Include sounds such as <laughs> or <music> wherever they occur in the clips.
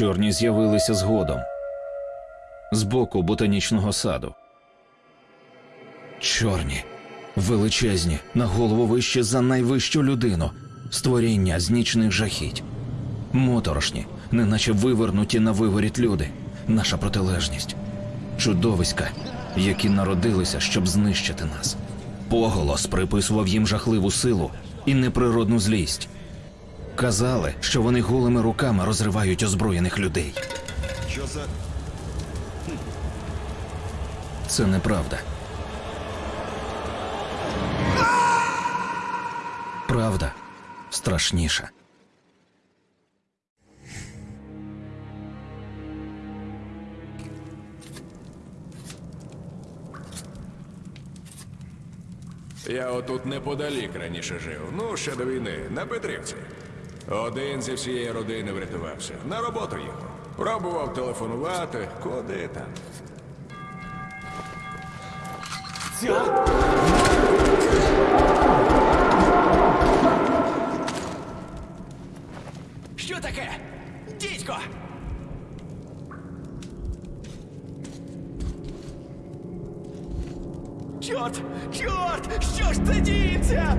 Чорні з'явилися згодом з боку ботанічного саду. Чорні, величезні, на голову вище за найвищу людину, створіння з нічних жахіть. Моторошні, неначе вивернуті на виворіт люди, наша протилежність. Чудовиська, які народилися, щоб знищити нас. Поголос приписував їм жахливу силу і неприродну злість. Казали, що вони голими руками розривають озброєних людей. Що за. Це неправда. Правда страшніша. Я отут неподалік раніше жив. Ну, ще до війни, на Петрівці. Один зі всієї родини врятувався. На роботу їхав. Пробував телефонувати, куди там. Що таке? Дідько! Чорт! Чорт! Що ж це діється?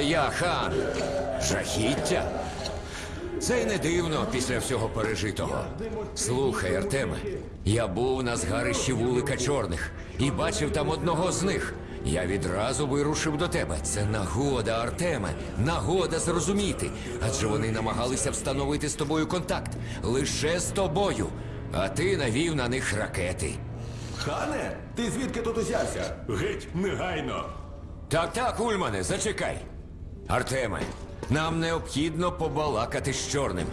Це я, хан. Жахіття. Це й не дивно після всього пережитого. Слухай, Артеме, я був на згарищі вулика чорних і бачив там одного з них. Я відразу вирушив до тебе. Це нагода, Артеме, нагода зрозуміти. Адже вони намагалися встановити з тобою контакт лише з тобою. А ти навів на них ракети. Хане, ти звідки тут узявся? Геть, негайно. Так, так, Ульмане, зачекай. Артеме, нам необхідно побалакати з чорним.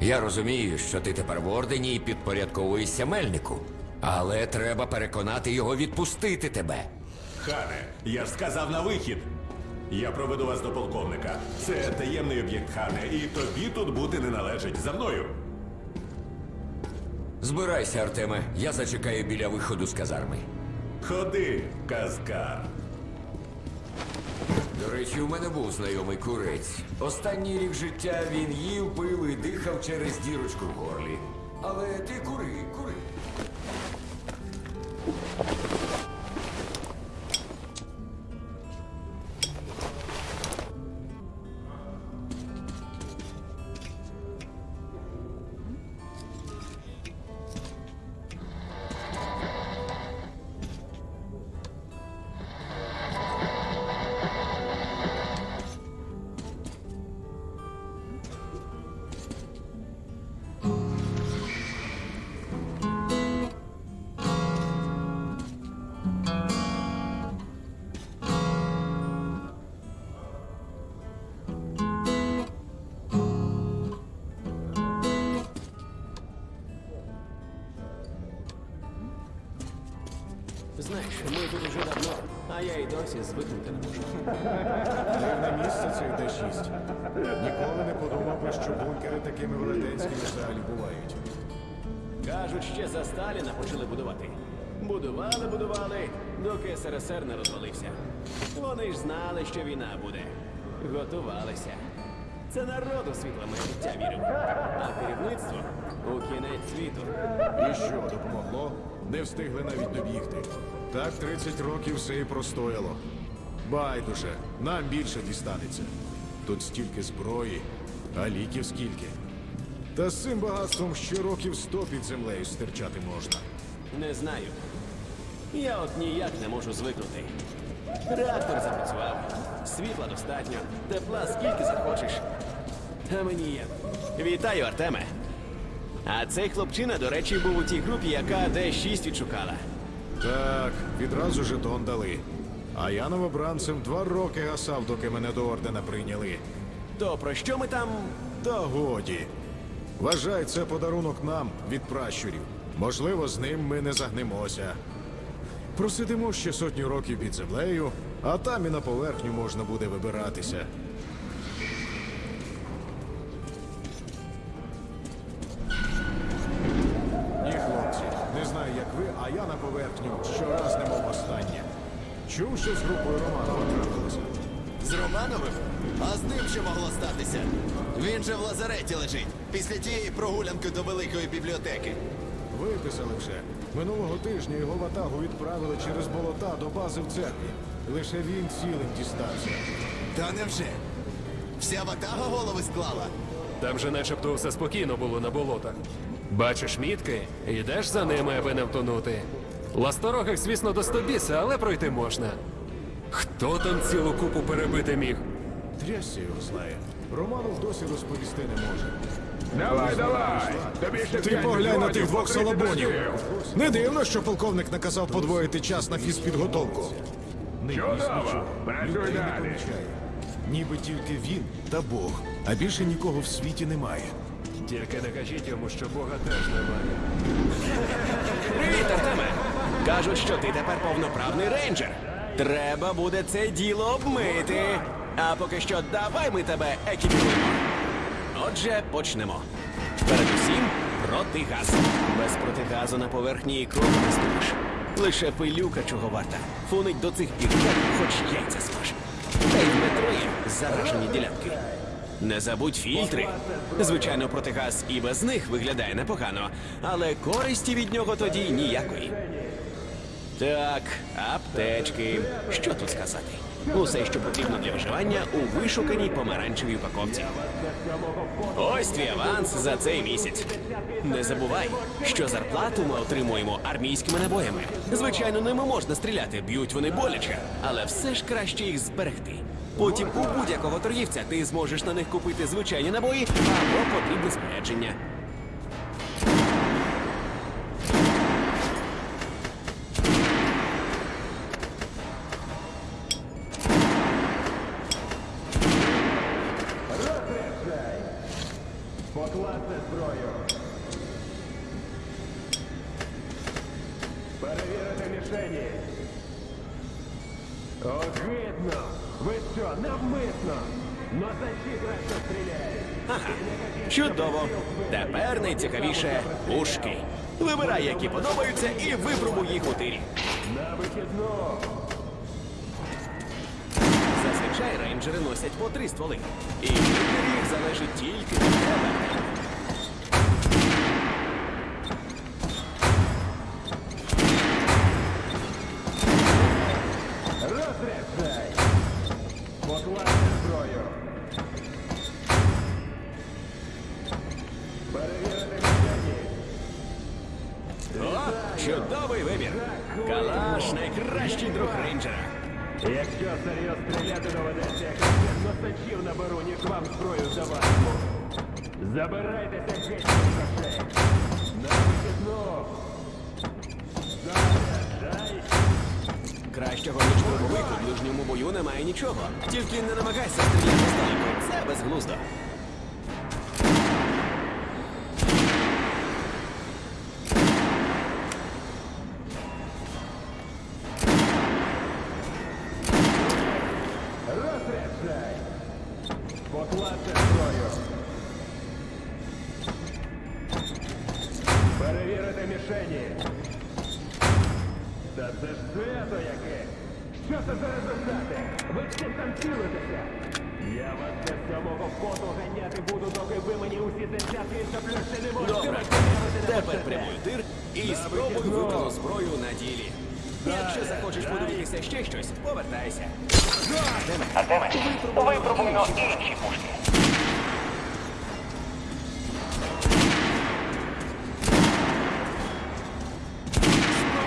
Я розумію, що ти тепер в ордені і підпорядковуєшся мельнику. Але треба переконати його відпустити тебе. Хане, я ж сказав на вихід. Я проведу вас до полковника. Це таємний об'єкт, Хане, і тобі тут бути не належить. За мною. Збирайся, Артеме, я зачекаю біля виходу з казарми. Ходи, казкар. До речі, у мене був знайомий курець. Останній рік життя він їв, пив і дихав через дірочку в горлі. Але ти кури, кури. Я звикнути не можу. Дивне місце цей Д-6. Ніколи не подумав би, що бункери такими велетенськими взагалі бувають. Кажуть, ще за Сталіна почали будувати. Будували, будували, доки СРСР не розвалився. Вони ж знали, що війна буде. Готувалися. Це народу світло життя вірив. А керівництво у кінець світу. І що, допомогло? Не встигли навіть добігти. Так 30 років все і простояло. Байдуже, нам більше дістанеться. Тут стільки зброї, а ліків скільки. Та з цим багатством ще років сто під землею стирчати можна. Не знаю. Я от ніяк не можу звикнути. Реактор запрацював, світла достатньо, тепла скільки захочеш. А мені є. Вітаю, Артеме. А цей хлопчина, до речі, був у тій групі, яка Д6 відшукала. Так, відразу жетон дали. А я новобранцем два роки гасав, доки мене до ордена прийняли. То про що ми там. Та годі. Вважай, це подарунок нам від пращурів. Можливо, з ним ми не загнемося. Просидимо ще сотню років під землею, а там і на поверхню можна буде вибиратися. На поверхню щораз немов останнє. Чув, що з групою Романова трапилося. З Романовим? А з ним що могло статися? Він же в лазареті лежить після тієї прогулянки до великої бібліотеки. Виписали вже. Минулого тижня його ватагу відправили через болота до бази в церкві. Лише він цілим дістався. Та невже? Вся ватага голови склала? Там же начебто все спокійно було на болотах. Бачиш мітки, йдеш за ними, аби не втонути. Ласторогих, звісно, до стобіса, але пройти можна. Хто там цілу купу перебити міг? Трясся його знає. Романов досі розповісти не може. Давай, давай! Тобі ще Ти п'ять поглянь на тих двох покрити салабонів. дождів. Не дивно, що полковник наказав подвоїти час на фізпідготовку. Нині Чудово! Працюй далі. помічає. Ніби тільки він та Бог, а більше нікого в світі немає. Тільки не кажіть йому, що Бога теж немає. Привіт, Артеме! Кажуть, що ти тепер повноправний рейнджер. Треба буде це діло обмити. А поки що давай ми тебе екіпіруємо. Отже, почнемо. Передусім, протигаз. Без протигазу на поверхні і крові не ступиш. Лише пилюка чого варта. Фунить до цих пір, хоч яйця смаж. Та й в заражені ділянки. Не забудь фільтри. Звичайно, протигаз і без них виглядає непогано, але користі від нього тоді ніякої. Так, аптечки. Що тут сказати? Усе, що потрібно для виживання у вишуканій помаранчевій упаковці. Ось твій аванс за цей місяць. Не забувай, що зарплату ми отримуємо армійськими набоями. Звичайно, ними можна стріляти, б'ють вони боляче, але все ж краще їх зберегти. Потім у будь-якого торгівця ти зможеш на них купити звичайні набої або потрібне спорядження. Вибирай, які подобаються, і випробуй їх у тирі. На вихідну. Зазвичай рейнджери носять по три стволи. І вибір їх залежить тільки від тебе. Розряджай. Покласти зброю. Перевірити чудовий вибір. Калаш найкращий друг рейнджера. Якщо серйозно стріляти доведеться, я краще носачів наберу, ніж вам зброю здаватиму. Забирайтеся геть грошей. На. Заряджай. Кращого ніж дробовик у ближньому бою немає нічого. Тільки не намагайся стріляти здалеку. Це безглуздо. Що це за результати? Ви всі там цілитеся. Я вас без самого поту ганяти буду, доки ви мені усі десятки і заплюшки не можете Добре. Тепер прямуй тир і спробуй викону зброю на ділі. Якщо захочеш подивитися ще щось, повертайся. Артеме, випробуйно інші пушки.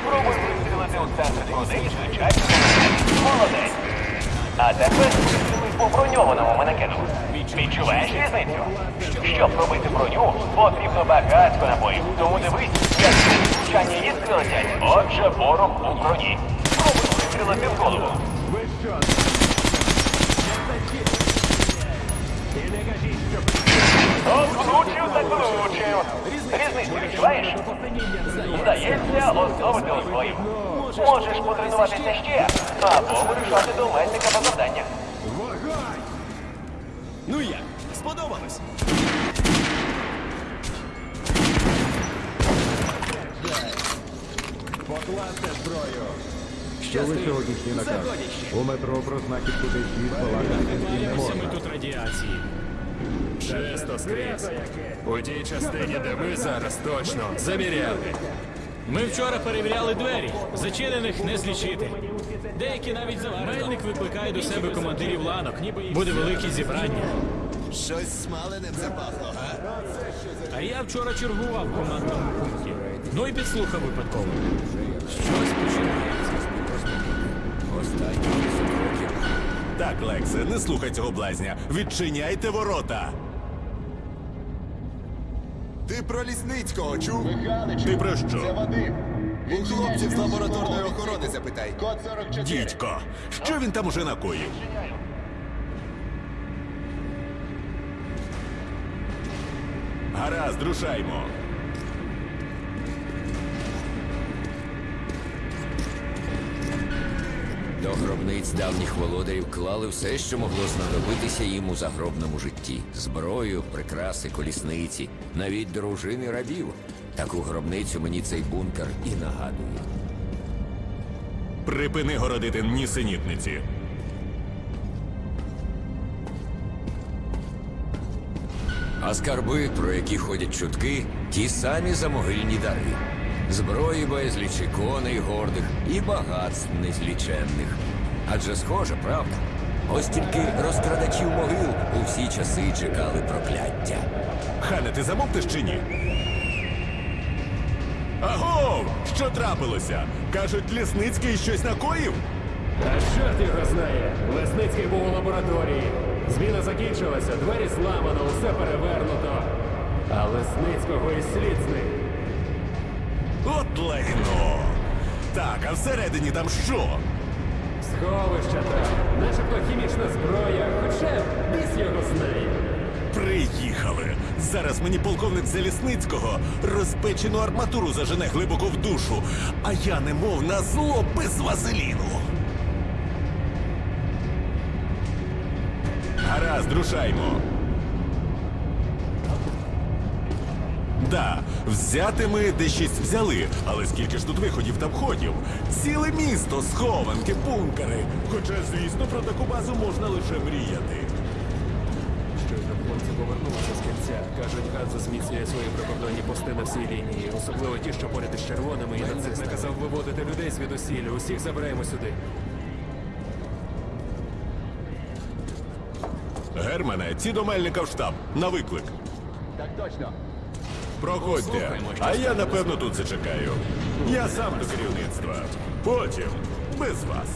Спробуй вистрілити у центр і звичайно. А тепер вистріли по броньованому манекену. Відчуваєш різницю? Щоб робити броню, потрібно багатько набоїв. Тому дивись, як звучання іскри летять. Отже, ворог у броні. Пробуй вистрілити в голову. Откручив, закручив. Різницю відчуваєш? Здається, оздобити озброїв. Можеш потренуватися ще, або вирішати до мельника по завданнях. Ну як? Сподобалось? Покладьте зброю. Що ви сьогоднішній наказ? У метро про знахідку десь балакати не можна. тут радіації. Чисто скрізь. У тій частині, де ми зараз точно заміряли. Ми вчора перевіряли двері. Зачинених не злічити. Деякі навіть заварено. Мельник викликає до себе командирів ланок. Буде велике зібрання. Щось смаленим запахло, га? А я вчора чергував в командному пункті. Ну і підслухав випадково. Щось починається. Так, Лексе, не слухай цього блазня. Відчиняйте ворота. Ти про Лісницького чув? Ти про що? У хлопців з лабораторної охорони запитай. Код Дідько, що він там уже накоїв? Гаразд, рушаймо. До гробниць давніх володарів клали все, що могло знадобитися їм у загробному житті: зброю, прикраси, колісниці, навіть дружини рабів. Таку гробницю мені цей бункер і нагадує. Припини городити нісенітниці. А скарби, про які ходять чутки, ті самі замогильні дари. Зброї безліч, і коней гордих і багатств незліченних. Адже схоже, правда? Ось тільки розкрадачів могил у всі часи чекали прокляття. Хане, ти замовтиш чи ні? Аго! Що трапилося? Кажуть, Лісницький щось накоїв? А чорт його знає. Лесницький був у лабораторії. Зміна закінчилася, двері зламано, усе перевернуто. А Лесницького і слід зник. Лайно! Так, а всередині там що? Сховища там, начебто хімічна зброя, хоча біс його знає. Приїхали. Зараз мені полковник Залісницького розпечену арматуру зажене глибоко в душу, а я немов на зло без вазеліну. Гаразд, рушаймо. Да, взяти ми де щось взяли, але скільки ж тут виходів та входів? Ціле місто, схованки, бункери. Хоча, звісно, про таку базу можна лише мріяти. Щойно хлопці повернулися з кінця. Кажуть, Ганза зміцнює свої прикордонні пости на всій лінії, особливо ті, що поряд із червоними і нацистами. наказав виводити людей звідусілля. Усіх забираємо сюди. Германе, ці до Мельника в штаб. На виклик. Так точно. Проходьте. А я напевно тут зачекаю. Я сам до керівництва. Потім без вас.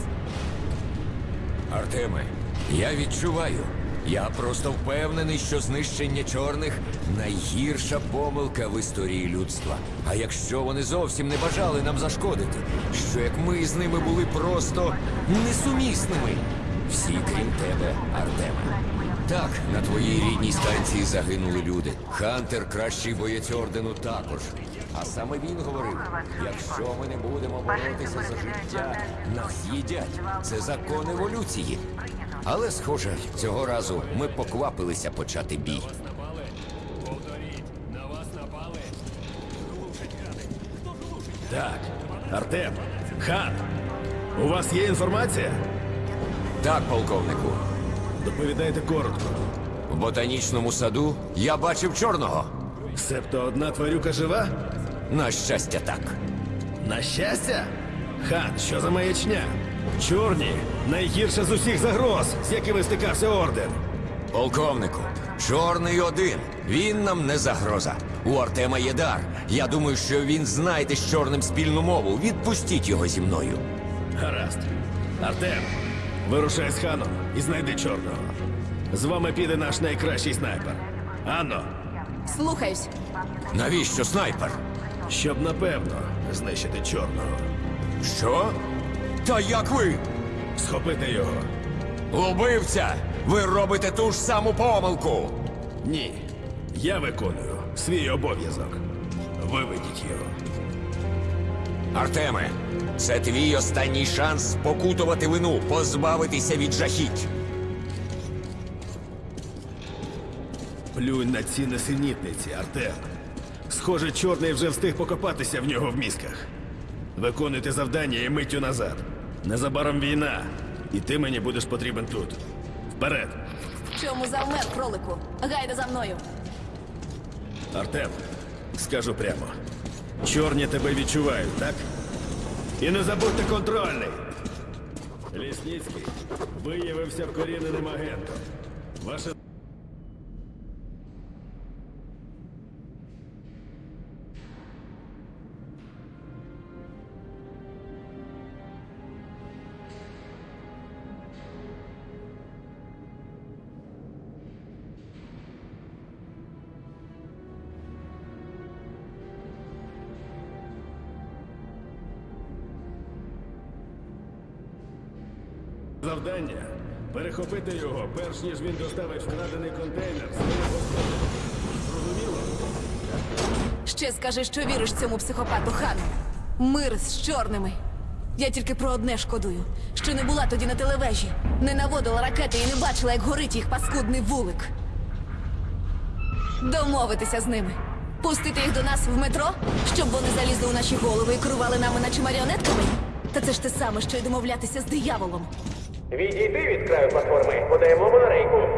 Артеме, я відчуваю. Я просто впевнений, що знищення чорних найгірша помилка в історії людства. А якщо вони зовсім не бажали нам зашкодити, що як ми з ними були просто несумісними. Всі, крім тебе, Артеме. Так, на твоїй рідній станції загинули люди. Хантер кращий боєць ордену також. А саме він говорив: якщо ми не будемо боротися за життя, нас їдять. Це закон еволюції. Але, схоже, цього разу ми поквапилися почати бій. Так, Артем, хан, у вас є інформація? Так, полковнику. Доповідайте коротко. В ботанічному саду я бачив чорного. Себто одна тварюка жива? На щастя, так. На щастя? Хан, що за маячня? Чорні найгірша з усіх загроз, з якими стикався орден. Полковнику, чорний один. Він нам не загроза. У Артема є дар. Я думаю, що він знайде з чорним спільну мову. Відпустіть його зі мною. Гаразд. Артем, вирушай з ханом і знайди чорного. З вами піде наш найкращий снайпер. Анно, Слухаюсь. Навіщо снайпер? щоб напевно знищити чорного. Що? Та як ви? Схопити його. Убивця! Ви робите ту ж саму помилку! Ні. Я виконую свій обов'язок. Виведіть його. Артеме, це твій останній шанс покутувати вину, позбавитися від жахіть. Плюнь на ці несенітниці, Артем. Схоже, чорний вже встиг покопатися в нього в мізках. Виконуйте завдання і миттю назад. Незабаром війна, і ти мені будеш потрібен тут. Вперед! Чому завмер, кролику? Гайда за мною. Артем, скажу прямо. Чорні тебе відчувають, так? І не забудьте контрольний. Лісніцький виявився вкоріненим агентом. Ваше завдання перехопити його, перш ніж він доставить вкрадений контейнер. Зрозуміло? Ще скажи, що віриш цьому психопату хану. Мир з чорними. Я тільки про одне шкодую, що не була тоді на телевежі, не наводила ракети і не бачила, як горить їх паскудний вулик. Домовитися з ними. Пустити їх до нас в метро, щоб вони залізли у наші голови і керували нами, наче маріонетками? Та це ж те саме, що й домовлятися з дияволом. Відійди від краю платформи, подаємо монорейку.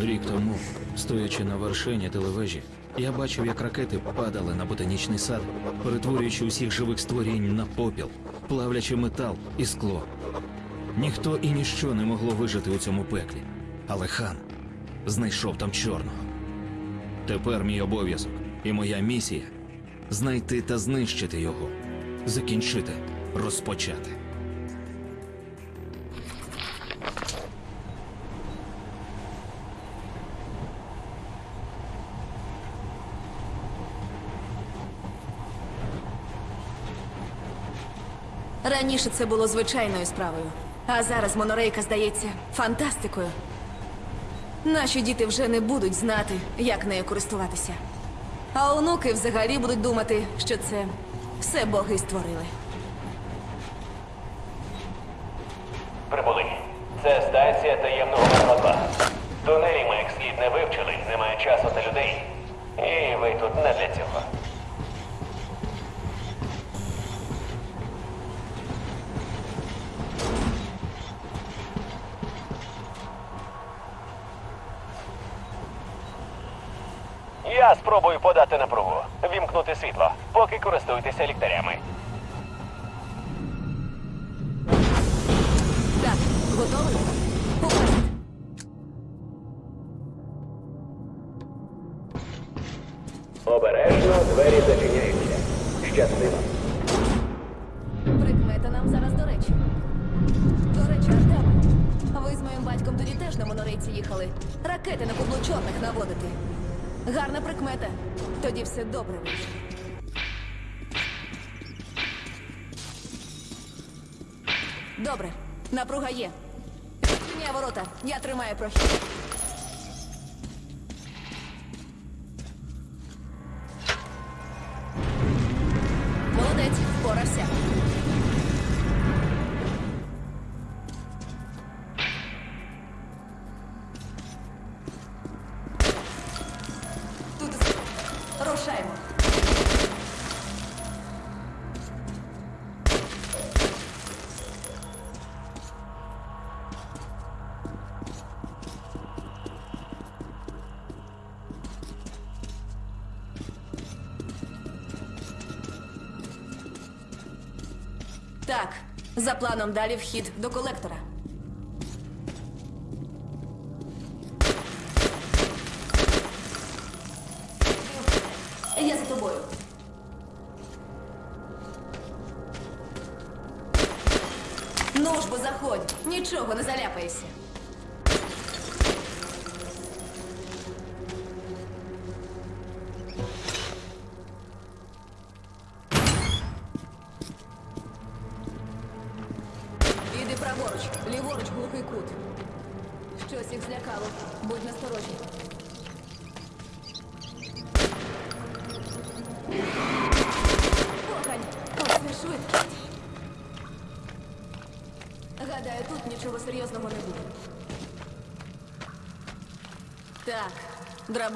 Рік тому, стоячи на вершині телевежі, я бачив, як ракети падали на ботанічний сад, перетворюючи усіх живих створінь на попіл, плавлячи метал і скло. Ніхто і ніщо не могло вижити у цьому пеклі. Але хан знайшов там чорного. Тепер мій обов'язок і моя місія знайти та знищити його, закінчити, розпочати. Раніше це було звичайною справою, а зараз монорейка здається фантастикою. Наші діти вже не будуть знати, як нею користуватися. А онуки взагалі будуть думати, що це все боги створили. Прибули. Це станція таємного метро 2. Тунелі ми як слід не вивчили, немає часу та людей. І ви тут не для цього. Я спробую подати напругу, вімкнути світло, поки користуйтеся ліхтарями. Добре, напруга є. Відчиняй ворота, я тримаю прохід. За планом далі вхід до колектора. Я за тобою. Ну ж бо заходь, нічого не заляпайся.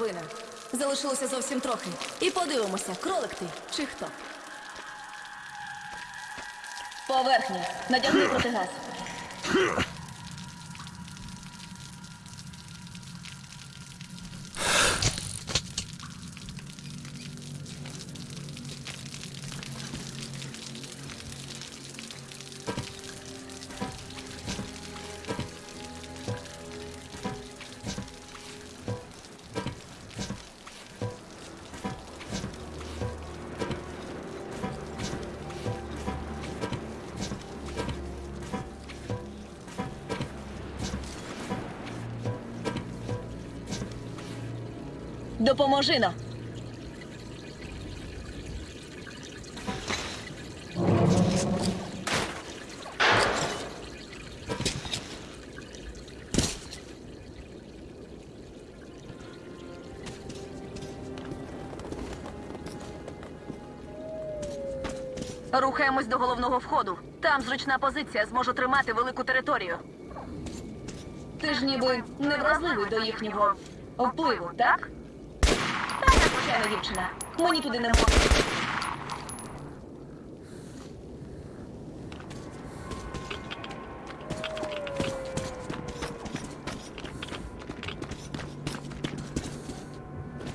Драбина. Залишилося зовсім трохи. І подивимося, кролик ти чи хто. Поверхня. Надягни протигаз. <laughs> Допоможи нам. Рухаємось до головного входу. Там зручна позиція зможу тримати велику територію. Ти ж ніби невразливий до їхнього впливу, так? Та звичайна дівчина. Мені туди не можна.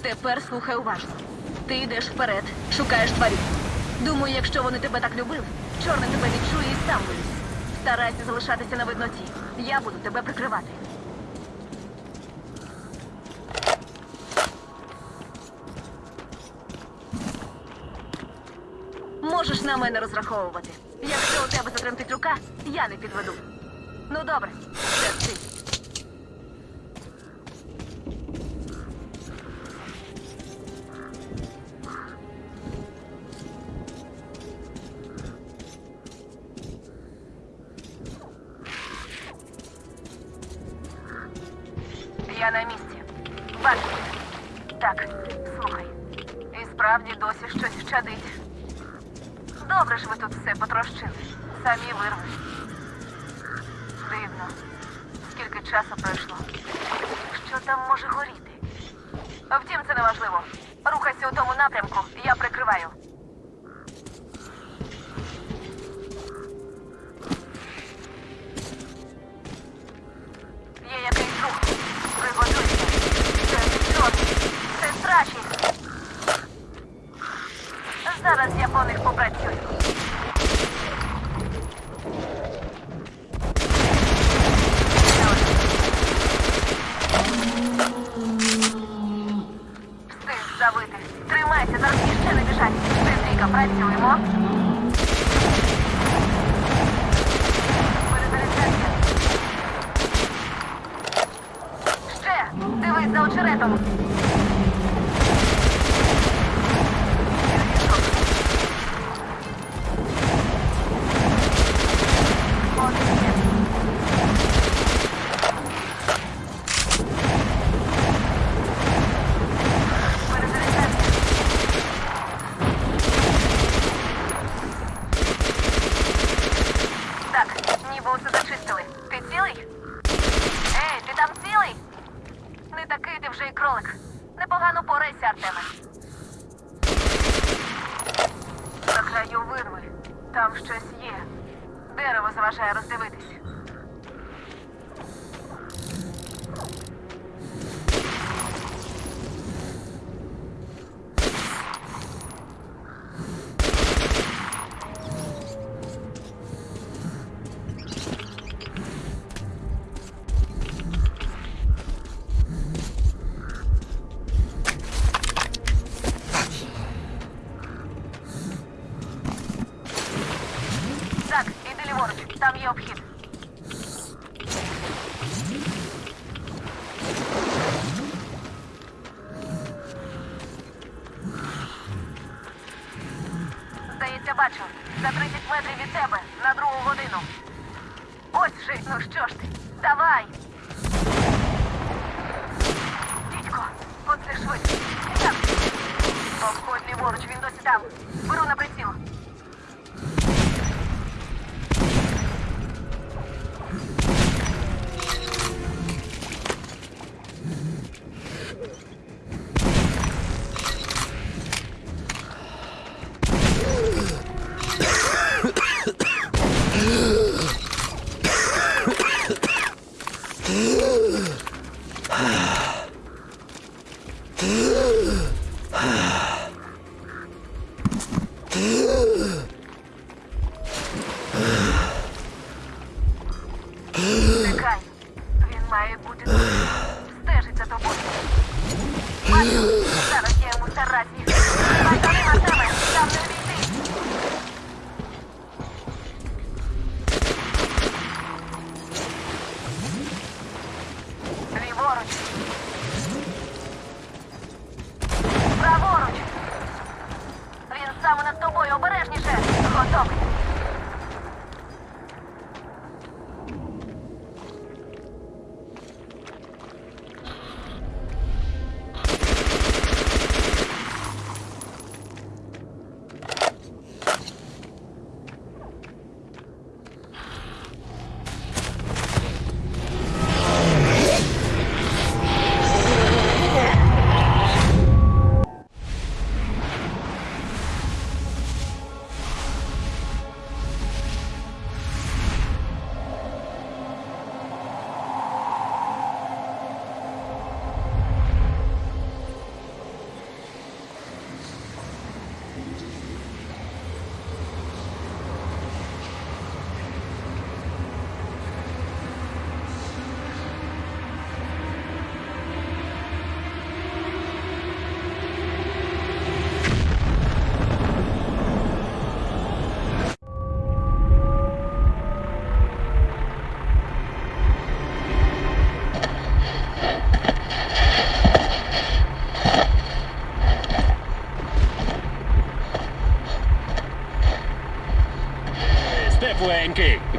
Тепер слухай уважно. Ти йдеш вперед, шукаєш тварів. Думаю, якщо вони тебе так любили, чорний тебе відчує і сам виліз. Старайся залишатися на видноті. Я буду тебе прикривати. Мене розраховувати. Якщо у тебе затремтить рука, я не підведу. Ну добре, це. Я на місці. Бачу. Так, слухай. І справді досі щось щадить. Добре ж ви тут все потрощили. Самі вирвали. Дивно. Скільки часу пройшло. Що там може горіти? Втім, це не важливо. Рухайся у тому напрямку, я прикриваю.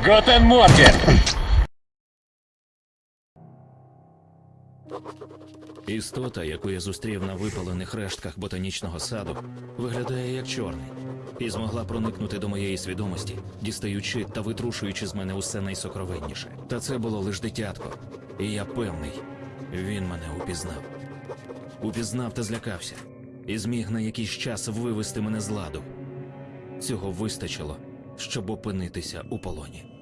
Готен Морген. Істота, яку я зустрів на випалених рештках ботанічного саду, виглядає як чорний, і змогла проникнути до моєї свідомості, дістаючи та витрушуючи з мене усе найсокровенніше. Та це було лиш дитятко, і я певний, він мене упізнав. Упізнав та злякався, і зміг на якийсь час вивести мене з ладу. Цього вистачило, щоб опинитися у полоні.